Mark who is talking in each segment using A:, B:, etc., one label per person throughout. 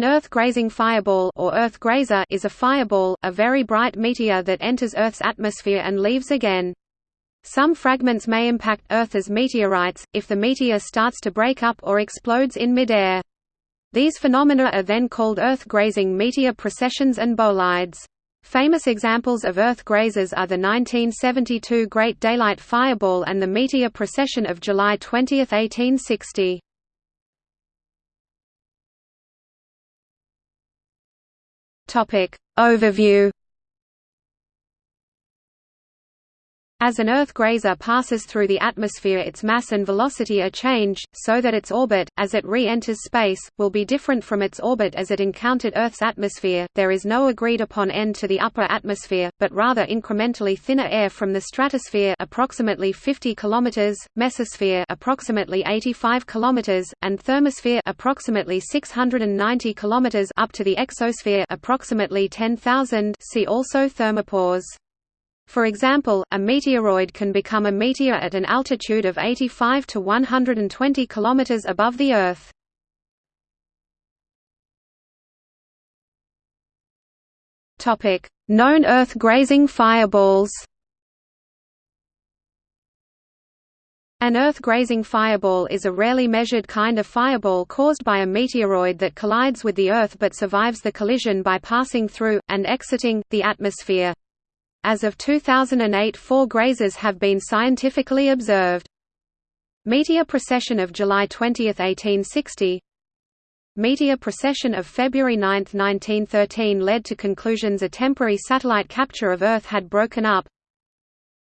A: An Earth-grazing fireball or Earth grazer is a fireball, a very bright meteor that enters Earth's atmosphere and leaves again. Some fragments may impact Earth as meteorites, if the meteor starts to break up or explodes in midair. These phenomena are then called Earth-grazing meteor processions and bolides. Famous examples of Earth grazers are the 1972 Great Daylight Fireball and the meteor procession of July 20, 1860. Overview As an Earth grazer passes through the atmosphere its mass and velocity are changed, so that its orbit, as it re-enters space, will be different from its orbit as it encountered Earth's atmosphere. There is no agreed-upon end to the upper atmosphere, but rather incrementally thinner air from the stratosphere approximately 50 km, mesosphere approximately 85 km, and thermosphere approximately 690 km up to the exosphere approximately 10,000 see also thermopause. For example, a meteoroid can become a meteor at an altitude of 85 to 120 km above the Earth. Known Earth-grazing fireballs An Earth-grazing fireball is a rarely measured kind of fireball caused by a meteoroid that collides with the Earth but survives the collision by passing through, and exiting, the atmosphere. As of 2008 four grazers have been scientifically observed. Meteor procession of July 20, 1860 Meteor procession of February 9, 1913 led to conclusions a temporary satellite capture of Earth had broken up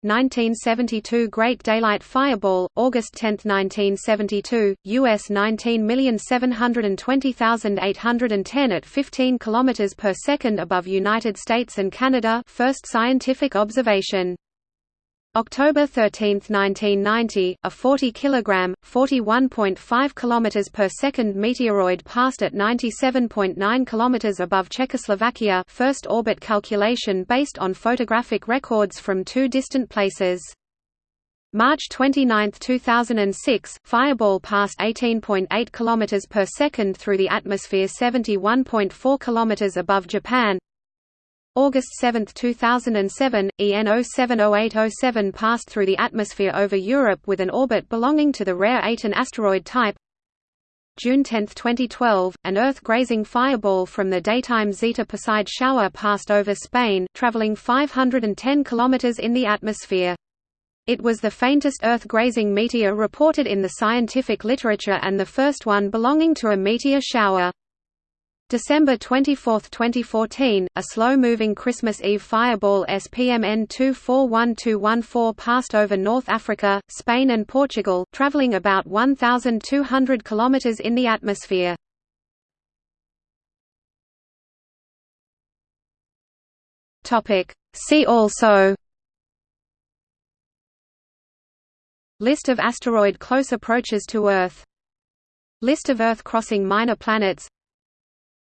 A: 1972 Great Daylight Fireball, August 10, 1972, US 19720810 at 15 km per second above United States and Canada first scientific observation. October 13, 1990, a 40 kg, 41.5 km per second meteoroid passed at 97.9 km above Czechoslovakia first orbit calculation based on photographic records from two distant places. March 29, 2006, Fireball passed 18.8 km per second through the atmosphere 71.4 km above Japan, August 7, 2007, EN 070807 passed through the atmosphere over Europe with an orbit belonging to the rare Aten asteroid type. June 10, 2012, an Earth-grazing fireball from the daytime Zeta Perseid shower passed over Spain, traveling 510 km in the atmosphere. It was the faintest Earth-grazing meteor reported in the scientific literature and the first one belonging to a meteor shower. December 24, 2014, a slow-moving Christmas Eve fireball SPMN 241214 passed over North Africa, Spain and Portugal, traveling about 1,200 km in the atmosphere. See also List of asteroid close approaches to Earth List of Earth-crossing minor planets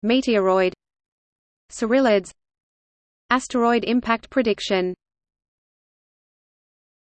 A: Meteoroid Cyrillids Asteroid impact prediction